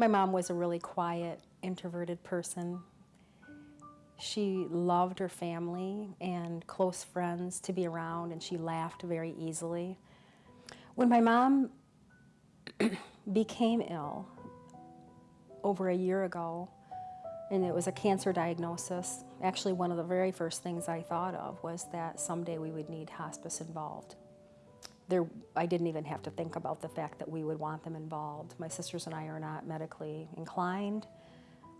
My mom was a really quiet, introverted person. She loved her family and close friends to be around, and she laughed very easily. When my mom became ill over a year ago, and it was a cancer diagnosis, actually one of the very first things I thought of was that someday we would need hospice involved. There, I didn't even have to think about the fact that we would want them involved. My sisters and I are not medically inclined,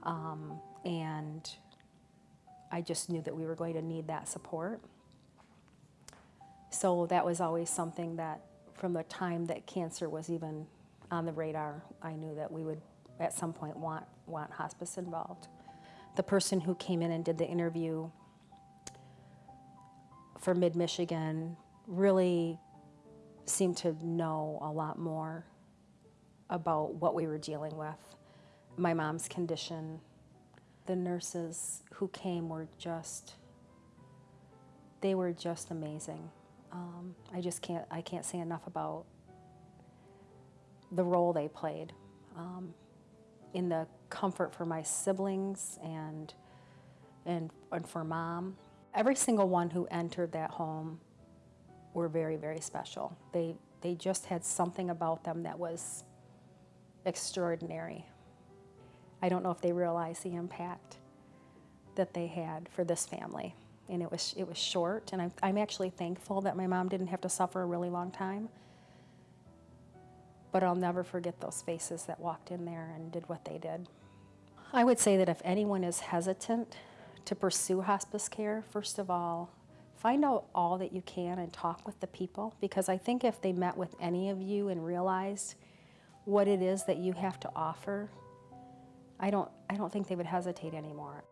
um, and I just knew that we were going to need that support. So that was always something that, from the time that cancer was even on the radar, I knew that we would at some point want, want hospice involved. The person who came in and did the interview for Mid-Michigan really seemed to know a lot more about what we were dealing with, my mom's condition. The nurses who came were just, they were just amazing. Um, I just can't, I can't say enough about the role they played um, in the comfort for my siblings and, and, and for mom. Every single one who entered that home were very, very special. They, they just had something about them that was extraordinary. I don't know if they realized the impact that they had for this family. And it was, it was short, and I'm, I'm actually thankful that my mom didn't have to suffer a really long time. But I'll never forget those faces that walked in there and did what they did. I would say that if anyone is hesitant to pursue hospice care, first of all, find out all that you can and talk with the people because I think if they met with any of you and realized what it is that you have to offer, I don't, I don't think they would hesitate anymore.